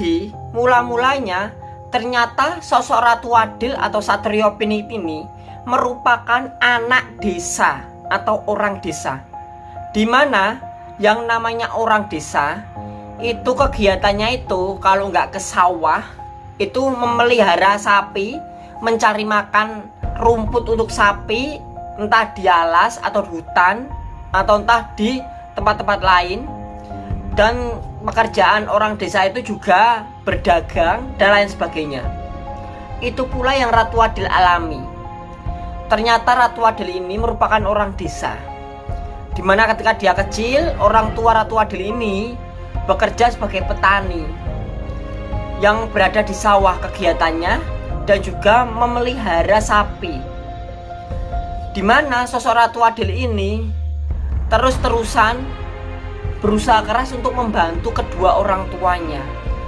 Jadi mula-mulanya ternyata sosok Ratu Adil atau Satrio Pinit ini merupakan anak desa atau orang desa. Di mana yang namanya orang desa itu kegiatannya itu kalau nggak ke sawah itu memelihara sapi mencari makan rumput untuk sapi entah di alas atau hutan atau entah di tempat-tempat lain dan pekerjaan orang desa itu juga berdagang dan lain sebagainya itu pula yang Ratu Adil alami ternyata Ratu Adil ini merupakan orang desa Di mana ketika dia kecil, orang tua Ratu Adil ini bekerja sebagai petani yang berada di sawah kegiatannya dan juga memelihara sapi. Di mana sosok Ratu Adil ini terus-terusan berusaha keras untuk membantu kedua orang tuanya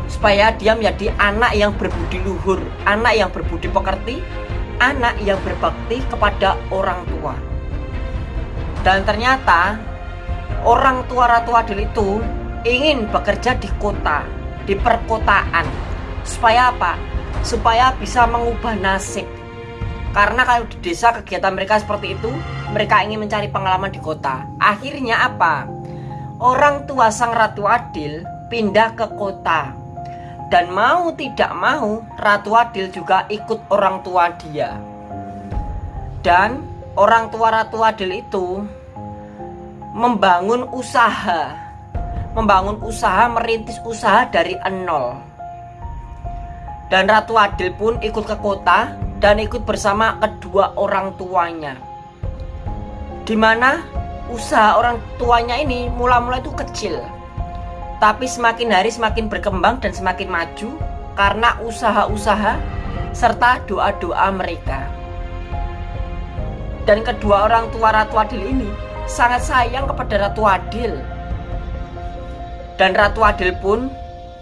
supaya dia menjadi anak yang berbudi luhur, anak yang berbudi pekerti, anak yang berbakti kepada orang tua. Dan ternyata orang tua Ratu Adil itu ingin bekerja di kota, di perkotaan. Supaya apa? Supaya bisa mengubah nasib. Karena kalau di desa kegiatan mereka seperti itu, mereka ingin mencari pengalaman di kota. Akhirnya apa? Orang tua sang Ratu Adil pindah ke kota. Dan mau tidak mau, Ratu Adil juga ikut orang tua dia. Dan orang tua Ratu Adil itu membangun usaha membangun usaha merintis usaha dari nol dan Ratu Adil pun ikut ke kota dan ikut bersama kedua orang tuanya di mana usaha orang tuanya ini mula-mula itu kecil tapi semakin hari semakin berkembang dan semakin maju karena usaha-usaha serta doa-doa mereka dan kedua orang tua Ratu Adil ini sangat sayang kepada Ratu Adil. Dan Ratu Adil pun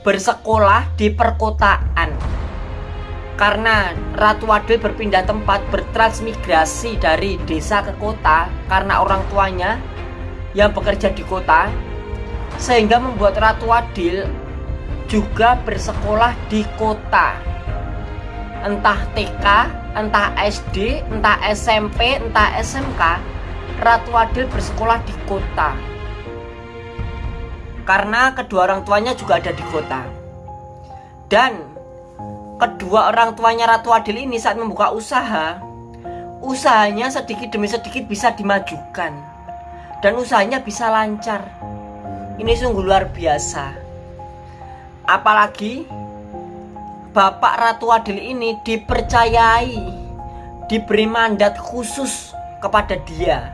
bersekolah di perkotaan. Karena Ratu Adil berpindah tempat bertransmigrasi dari desa ke kota karena orang tuanya yang bekerja di kota sehingga membuat Ratu Adil juga bersekolah di kota entah TK, entah SD, entah SMP, entah SMK, Ratu Adil bersekolah di kota. Karena kedua orang tuanya juga ada di kota. Dan kedua orang tuanya Ratu Adil ini saat membuka usaha, usahanya sedikit demi sedikit bisa dimajukan. Dan usahanya bisa lancar. Ini sungguh luar biasa. Apalagi Bapak Ratu Adil ini dipercayai diberi mandat khusus kepada dia.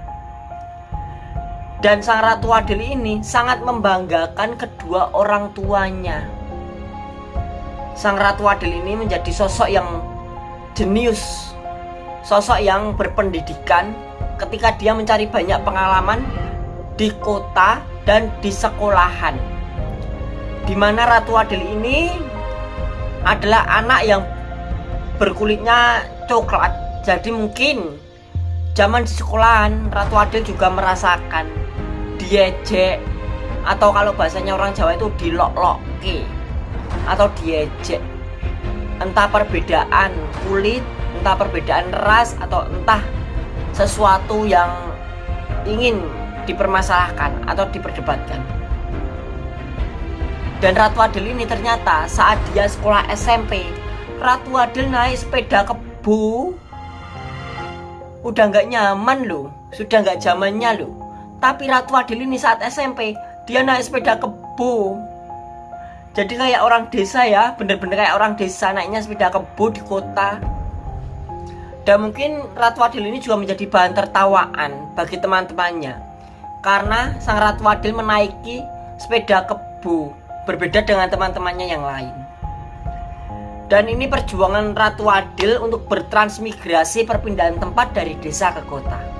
Dan sang Ratu Adil ini sangat membanggakan kedua orang tuanya. Sang Ratu Adil ini menjadi sosok yang jenius, sosok yang berpendidikan ketika dia mencari banyak pengalaman di kota dan di sekolahan. Di mana Ratu Adil ini adalah anak yang berkulitnya coklat jadi mungkin zaman di sekolahan Ratu Adil juga merasakan diejek atau kalau bahasanya orang Jawa itu dilok ke atau diejek. Entah perbedaan kulit entah perbedaan ras atau entah sesuatu yang ingin dipermasalahkan atau diperdebatkan. Dan Ratu Adil ini ternyata saat dia sekolah SMP Ratu Adil naik sepeda kebu Udah nggak nyaman loh Sudah nggak zamannya loh. Tapi Ratu Adil ini saat SMP Dia naik sepeda kebu Jadi kayak orang desa ya Bener-bener kayak orang desa naiknya sepeda kebu di kota Dan mungkin Ratu Adil ini juga menjadi bahan tertawaan Bagi teman-temannya Karena sang Ratu Adil menaiki sepeda kebu berbeda dengan teman-temannya yang lain. Dan ini perjuangan Ratu Adil untuk bertransmigrasi perpindahan tempat dari desa ke kota.